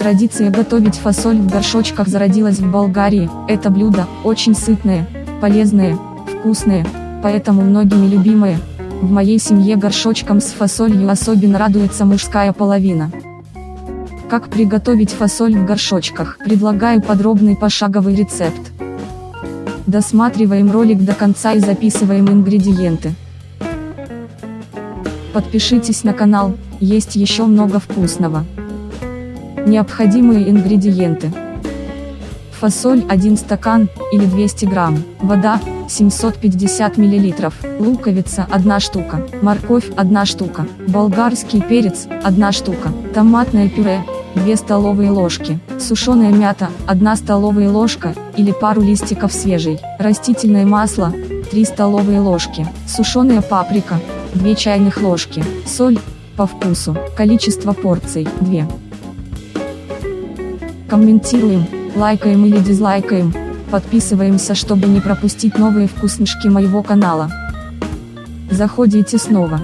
Традиция готовить фасоль в горшочках зародилась в Болгарии. Это блюдо очень сытное, полезное, вкусное, поэтому многими любимое. В моей семье горшочком с фасолью особенно радуется мужская половина. Как приготовить фасоль в горшочках? Предлагаю подробный пошаговый рецепт. Досматриваем ролик до конца и записываем ингредиенты. Подпишитесь на канал, есть еще много вкусного. Необходимые ингредиенты. Фасоль 1 стакан, или 200 грамм, вода, 750 миллилитров, луковица 1 штука, морковь 1 штука, болгарский перец 1 штука, томатное пюре 2 столовые ложки, сушеная мята, 1 столовая ложка, или пару листиков свежей, растительное масло, 3 столовые ложки, сушеная паприка, 2 чайных ложки, соль, по вкусу, количество порций, 2. Комментируем, лайкаем или дизлайкаем, подписываемся, чтобы не пропустить новые вкуснышки моего канала. Заходите снова.